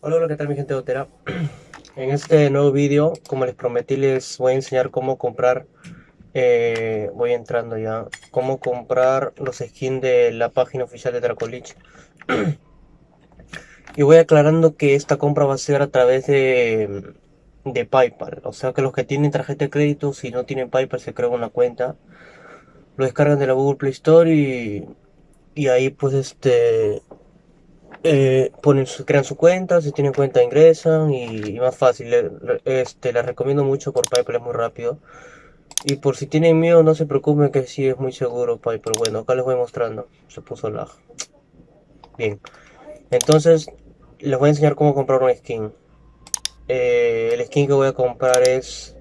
Hola, hola, ¿qué tal mi gente de Otera? En este nuevo vídeo, como les prometí, les voy a enseñar cómo comprar, eh, voy entrando ya, cómo comprar los skins de la página oficial de Dracolich. y voy aclarando que esta compra va a ser a través de, de Paypal, o sea que los que tienen tarjeta de crédito, si no tienen Paypal, se crean una cuenta, lo descargan de la Google Play Store y, y ahí pues este eh, ponen crean su cuenta, si tienen cuenta ingresan y, más fácil. este, les recomiendo mucho por PayPal, es muy rápido. Y por si tienen miedo, no se preocupen que sí es muy seguro PayPal. Bueno, acá les voy mostrando. Se puso lag. Bien. Entonces, les voy a enseñar cómo comprar un skin. Eh, el skin que voy a comprar es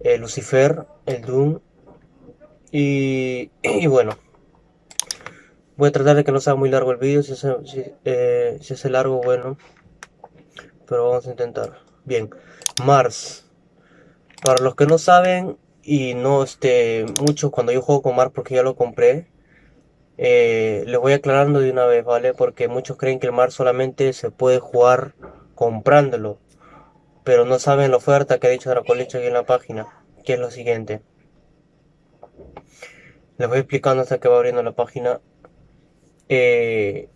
eh, Lucifer, el Doom. Y, y bueno, Voy a tratar de que no sea muy largo el vídeo, si, eh, si, es largo, bueno. Pero vamos a intentar. Bien, Mars. Para los que no saben y no este mucho cuando yo juego con Mars porque ya lo compré, eh, les voy aclarando de una vez, ¿vale? Porque muchos creen que el Mars solamente se puede jugar comprándolo. Pero no saben la oferta que ha dicho Dracolich aquí en la página, que es lo siguiente. Les voy explicando hasta que va abriendo la página eh,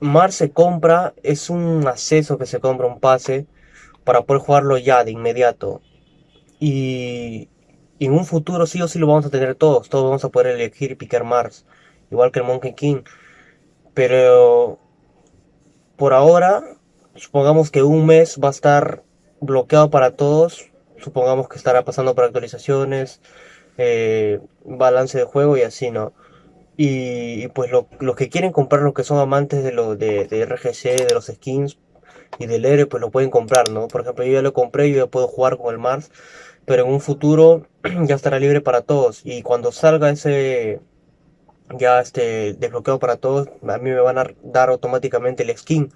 Mar se compra, es un acceso que se compra, un pase, para poder jugarlo ya de inmediato. Y, en un futuro sí o sí lo vamos a tener todos, todos vamos a poder elegir picar Mars, igual que el Monkey King. Pero por ahora, supongamos que un mes va a estar bloqueado para todos, supongamos que estará pasando por actualizaciones, eh, balance de juego y así, ¿no? Y, pues los que quieren comprar, los que son amantes de, lo, de, RGC, de los skins y del héroe, pues lo pueden comprar, ¿no? Por ejemplo, yo ya lo compré, yo ya puedo jugar con el Mars, pero en un futuro ya estará libre para todos. Y cuando salga ese ya este desbloqueado para todos, a mí me van a dar automáticamente el skin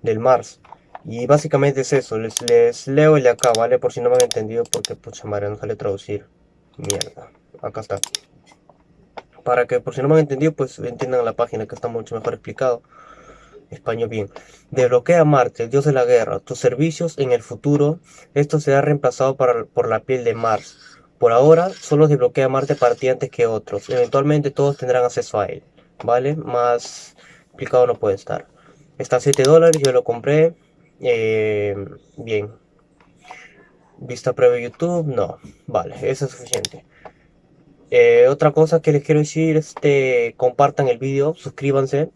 del Mars. Y básicamente es eso, les, leo el de acá, ¿vale? Por si no me han entendido, porque pucha madre, no sale traducir. Mierda, acá está para que por si no me han entendido, pues entiendan la página que está mucho mejor explicado. Español bien. Desbloquea Marte, el dios de la guerra. Tus servicios en el futuro, esto será reemplazado por la piel de Mars. Por ahora, solo desbloquea Marte para antes que otros. Eventualmente todos tendrán acceso a él. ¿Vale? Más explicado no puede estar. Está a 7 dólares, yo lo compré. Eh, bien. Vista previa YouTube, no. Vale, eso es suficiente. Eh, otra cosa que les quiero decir, este, compartan el vídeo, suscríbanse.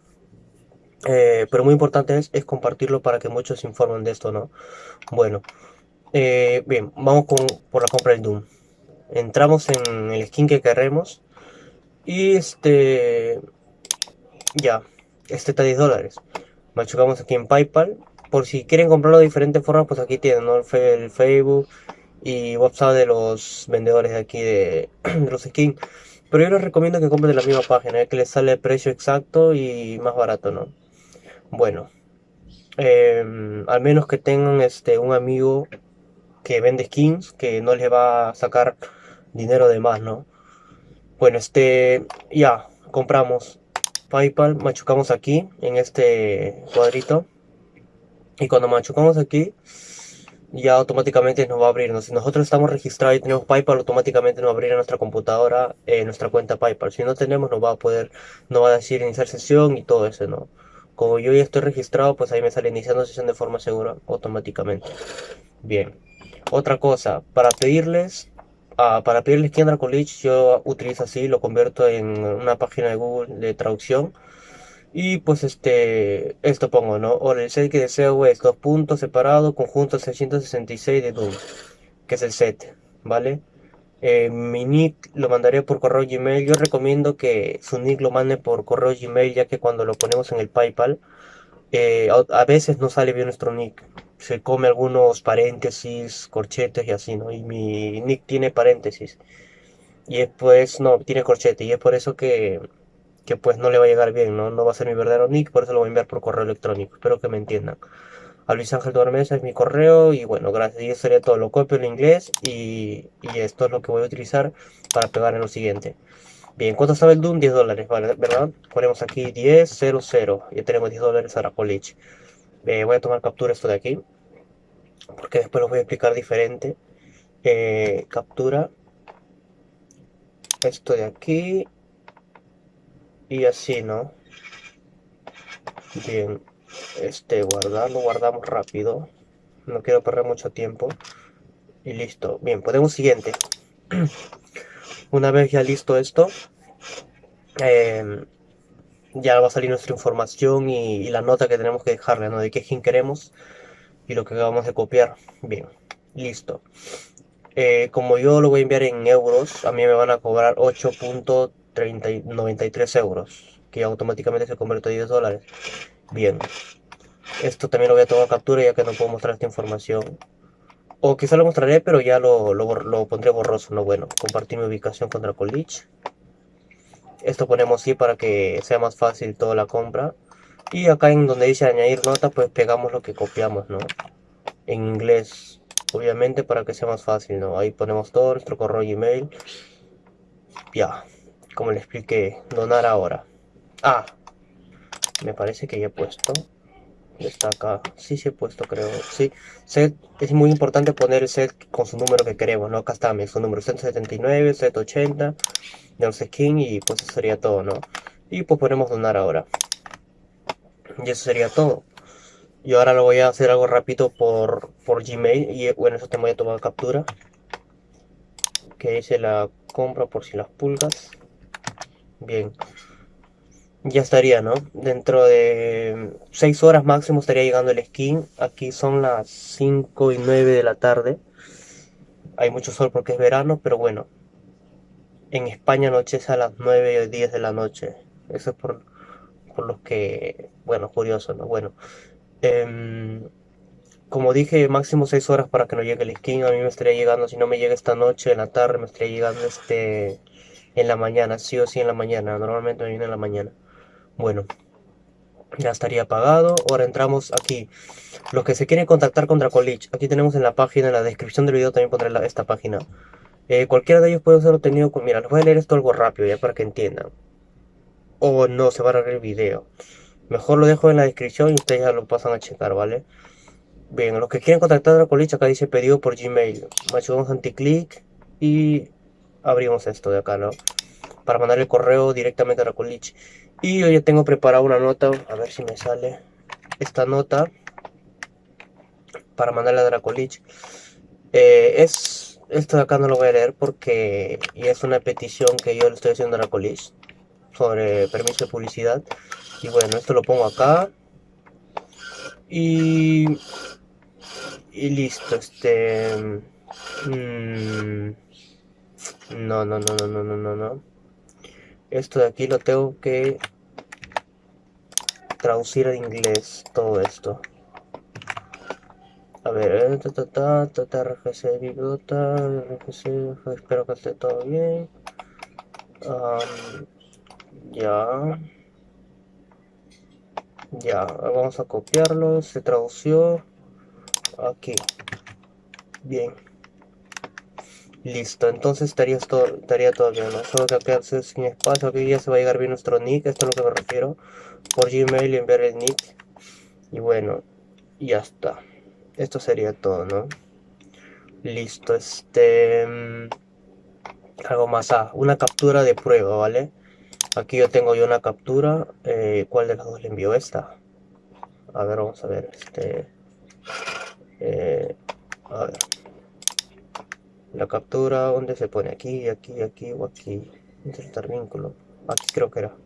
Eh, pero muy importante es, compartirlo para que muchos se informen de esto, ¿no? Bueno, eh, bien, vamos con, por la compra del Doom. Entramos en el skin que queremos. Y este... Ya, este está 10 dólares. Machucamos aquí en Paypal. Por si quieren comprarlo de diferentes formas, pues aquí tienen, ¿no? el Facebook, y WhatsApp de los vendedores de aquí de, los skins. Pero yo les recomiendo que compren de la misma página, que les sale el precio exacto y más barato, ¿no? Bueno, em, al menos que tengan este un amigo que vende skins, que no les va a sacar dinero de más, ¿no? Bueno, este, ya, compramos PayPal, machucamos aquí, en este cuadrito. Y cuando machucamos aquí, ya automáticamente nos va a abrir. Si nosotros estamos registrados y tenemos PayPal, automáticamente nos va a abrir nuestra computadora eh, nuestra cuenta PayPal. Si no tenemos, nos va a poder, nos va a decir iniciar sesión y todo eso, ¿no? Como yo ya estoy registrado, pues ahí me sale iniciando sesión de forma segura automáticamente. Bien. Otra cosa, para pedirles, uh, para pedirles Kendra College, yo utilizo así, lo convierto en una página de Google de traducción y pues este, esto pongo, ¿no? O el set que deseo es dos puntos separados, conjunto 666 de Doom, que es el set, ¿vale? Eh, mi nick lo mandaré por correo Gmail. Yo recomiendo que su nick lo mande por correo Gmail, ya que cuando lo ponemos en el PayPal, eh, a, veces no sale bien nuestro nick. Se come algunos paréntesis, corchetes y así, ¿no? Y mi nick tiene paréntesis. Y después, no, tiene corchete. Y es por eso que que pues no le va a llegar bien, ¿no? No va a ser mi verdadero nick, por eso lo voy a enviar por correo electrónico. Espero que me entiendan. A Luis Ángel Tormesa es mi correo y bueno, gracias. Y eso sería todo. Lo copio en inglés y, esto es lo que voy a utilizar para pegar en lo siguiente. Bien, ¿cuánto sabe el Doom? 10 dólares, ¿vale? ¿Verdad? Ponemos aquí 10, 0, 0. Ya tenemos 10 dólares a la college. Eh, voy a tomar captura esto de aquí, porque después lo voy a explicar diferente. Eh, captura esto de aquí y así, ¿no? Bien, este guardar, lo guardamos rápido. No quiero perder mucho tiempo. Y listo. Bien, podemos siguiente. Una vez ya listo esto, em, ya va a salir nuestra información y, la nota que tenemos que dejarle, ¿no? De qué skin queremos y lo que acabamos de copiar. Bien, listo. Eh, como yo lo voy a enviar en euros, a mí me van a cobrar 8.93 euros, que automáticamente se convierte a 10 dólares. Bien, esto también lo voy a tomar captura ya que no puedo mostrar esta información. O quizá lo mostraré, pero ya lo, lo, pondré borroso, no bueno. Compartir mi ubicación contra Colich. Esto ponemos sí para que sea más fácil toda la compra. Y acá en donde dice añadir nota, pues pegamos lo que copiamos, ¿no? En inglés, obviamente para que sea más fácil, ¿no? Ahí ponemos todo, nuestro correo Gmail. Ya, como le expliqué, donar ahora. Ah, me parece que ya he puesto. Está acá. Sí se he puesto creo. Sí set es muy importante poner el set con su número que queremos no acá está su número 179 set 80 de skin y pues eso sería todo no y pues ponemos donar ahora. Y eso sería todo. Y ahora lo voy a hacer algo rápido por, por gmail y bueno eso te voy a tomar captura que hice la compra por si las pulgas bien ya estaría, ¿no? Dentro de 6 horas máximo estaría llegando el skin. Aquí son las 5 y 9 de la tarde. Hay mucho sol porque es verano, pero bueno. En España anochece a las 9 y 10 de la noche. Eso es por, por los que, bueno, curioso, ¿no? Bueno. Em, como dije, máximo 6 horas para que no llegue el skin. A mí me estaría llegando, si no me llega esta noche, en la tarde, me estaría llegando este en la mañana, sí o sí en la mañana. Normalmente me viene en la mañana. Bueno, ya estaría apagado. Ahora entramos aquí. Los que se quieren contactar con Dracolich, aquí tenemos en la página, en la descripción del video también pondré esta página. Eh, cualquiera de ellos puede ser obtenido con... Mira, les voy a leer esto algo rápido ya para que entiendan. O no, se va a arreglar el video. Mejor lo dejo en la descripción y ustedes ya lo pasan a checar, ¿vale? Bien, los que quieren contactar a Dracolich, acá dice pedido por Gmail. Machugamos anticlick y abrimos esto de acá, ¿no? Para mandar el correo directamente a Dracolich. Y yo ya tengo preparada una nota, a ver si me sale esta nota para mandarle a Dracolich. Eh, es, esto de acá no lo voy a leer porque es una petición que yo le estoy haciendo a Dracolich sobre permiso de publicidad. Y bueno, esto lo pongo acá. Y, y listo, este... Mm, no, no, no, no, no, no, no, no. Esto de aquí lo tengo que traducir en inglés todo esto. A ver eh, ta, ta, ta, ta, biblota rgc espero que esté todo bien. Ya. Ya vamos a copiarlo se tradució. Aquí. Bien Listo, entonces estaría todo, estaría todo bien, ¿no? Solo que acá sin espacio, aquí ya se va a llegar bien nuestro nick, esto es lo que me refiero. Por Gmail enviar el nick. Y bueno, ya está. Esto sería todo, ¿no? Listo, este... Mm, algo más, ah, una captura de prueba, ¿vale? Aquí yo tengo yo una captura, eh, ¿cuál de las dos le envío? Esta. A ver, vamos a ver, este... Eh, a ver la captura donde se pone aquí aquí aquí o aquí insertar vínculo aquí creo que era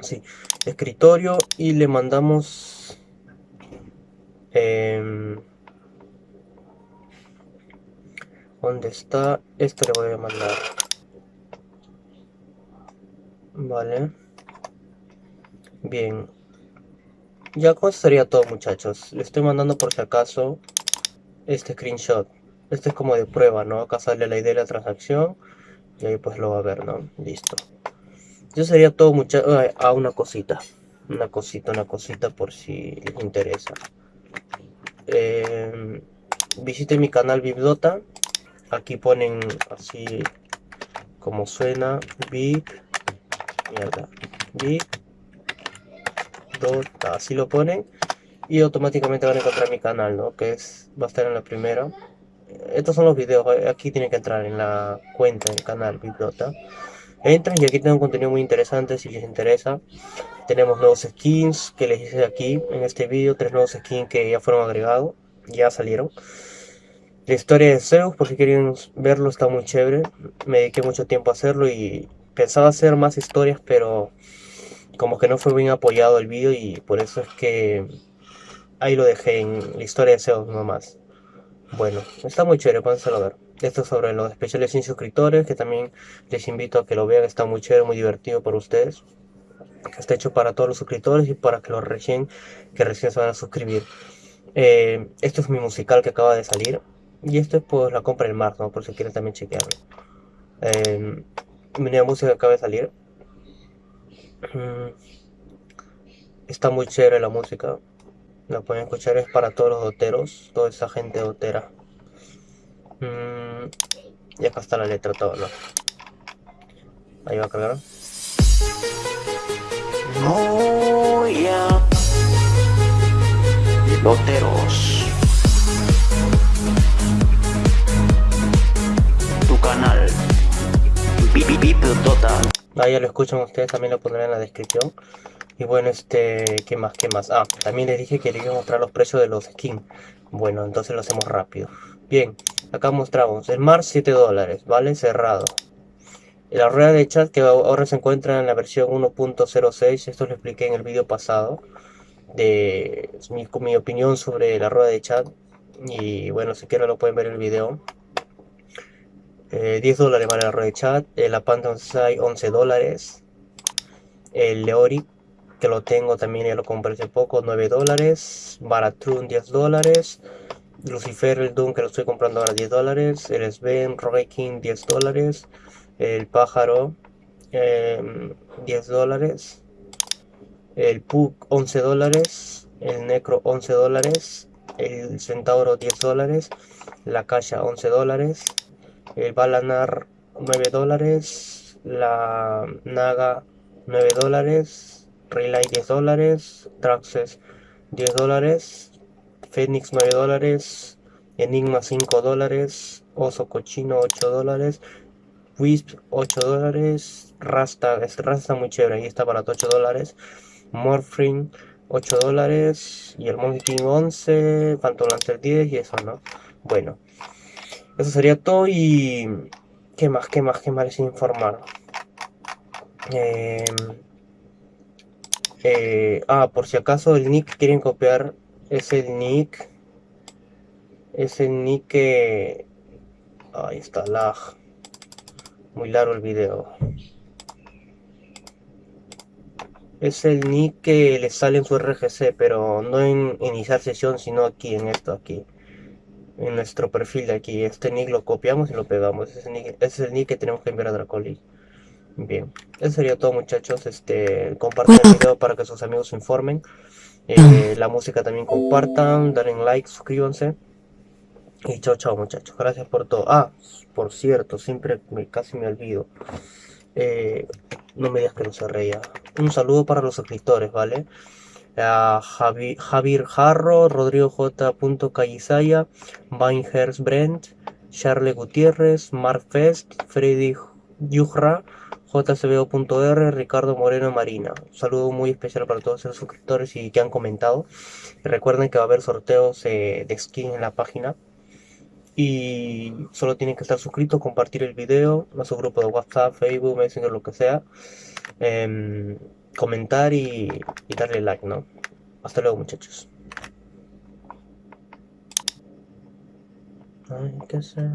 sí escritorio y le mandamos eh, ¿Dónde está? Esto le voy a mandar. Vale. Bien. Ya con sería todo muchachos. Le estoy mandando por si acaso este screenshot. Este es como de prueba, ¿no? Acá sale la idea de la transacción y ahí pues lo va a ver, ¿no? Listo. Eso sería todo mucho. Ah, una cosita. Una cosita, una cosita por si les interesa. Eh, visite mi canal Biblota. Aquí ponen así como suena. Bib. Mierda. Bib. Dota. Así lo ponen. y automáticamente van a encontrar mi canal, ¿no? Que es, va a estar en la primera. Estos son los videos, eh, aquí tienen que entrar en la cuenta del canal Biblota. Entran y aquí tengo contenido muy interesante si les interesa. Tenemos nuevos skins que les hice aquí en este vídeo, tres nuevos skins que ya fueron agregados, ya salieron. La historia de Zeus, por si quieren verlo, está muy chévere. Me dediqué mucho tiempo a hacerlo y pensaba hacer más historias, pero como que no fue bien apoyado el vídeo y por eso es que ahí lo dejé en la historia de Zeus nomás. Bueno, está muy chévere, pónselo a ver. Esto es sobre los especiales sin suscriptores, que también les invito a que lo vean, está muy chévere, muy divertido para ustedes. Está hecho para todos los suscriptores y para que los recién, que recién se van a suscribir. Eh, esto es mi musical que acaba de salir. Y esto es pues la compra del mar, ¿no? Por si quieren también chequearlo. Eh, mi nueva música acaba de salir. Mm, está muy chévere la música. La pueden escuchar, es para todos los doteros, toda esa gente dotera. Mm, y acá está la letra todo, ¿no? Ahí va a cargar. Oh, yeah. Doteros. canal Ahí ya lo escuchan ustedes, también lo pondré en la descripción. Y bueno, este, ¿qué más? ¿Qué más? Ah, también les dije que les iba a mostrar los precios de los skins. Bueno, entonces lo hacemos rápido. Bien, acá mostramos el Mars 7 dólares, ¿vale? Cerrado. La rueda de chat que ahora se encuentra en la versión 1.06, esto lo expliqué en el vídeo pasado. De mi, mi opinión sobre la rueda de chat. Y bueno, si quieren lo pueden ver en el vídeo 10 eh, dólares vale la red de chat. Eh, la Phantom 11 dólares. El Leori, que lo tengo también, ya lo compré hace poco, 9 dólares. Baratron 10 dólares. Lucifer, el Doom, que lo estoy comprando ahora 10 dólares. El Sven, King 10 dólares. El Pájaro, 10 em, dólares. El Pug, 11 dólares. El Necro, 11 dólares. El Centauro, 10 dólares. La Caja, 11 dólares el Balanar 9 dólares, la Naga 9 dólares, Relay 10 dólares, Traxxas 10 dólares, Phoenix 9 dólares, Enigma 5 dólares, Oso Cochino 8 dólares, Wisp 8 dólares, Rasta, Rasta está muy chévere, ahí está para 8 dólares, Morphine 8 dólares, y el Monkey King 11, Phantom Lancer 10 y eso, ¿no? Bueno. Eso sería todo y... ¿Qué más? ¿Qué más? ¿Qué más les informar? Em, eh, ah, por si acaso el nick quieren copiar es el nick es el nick que ahí está lag muy largo el video es el nick que le sale en su RGC pero no en iniciar sesión sino aquí en esto aquí en nuestro perfil de aquí. Este nick lo copiamos y lo pegamos. Ese, es el nick que tenemos que enviar a Dracoli. Bien, eso sería todo muchachos. Este, compartan el video para que sus amigos se informen. Eh, la música también compartan, denle like, suscríbanse. Y chao, chao muchachos. Gracias por todo. Ah, por cierto, siempre me, casi me olvido. Eh, no me digas que no se reía. Un saludo para los suscriptores, ¿vale? a Javier Jarro, Rodrigo J. Callisaya, Vinehurst Brent, Charles Gutiérrez, Mark Fest, Freddy Yujra, JCBO.R, Ricardo Moreno Marina. Un saludo muy especial para todos los suscriptores y que han comentado. recuerden que va a haber sorteos eh, de skin en la página. Y solo tienen que estar suscritos, compartir el video a su grupo de WhatsApp, Facebook, Messenger, lo que sea. Em, comentar y, darle like, ¿no? Hasta luego, muchachos. Hay que ser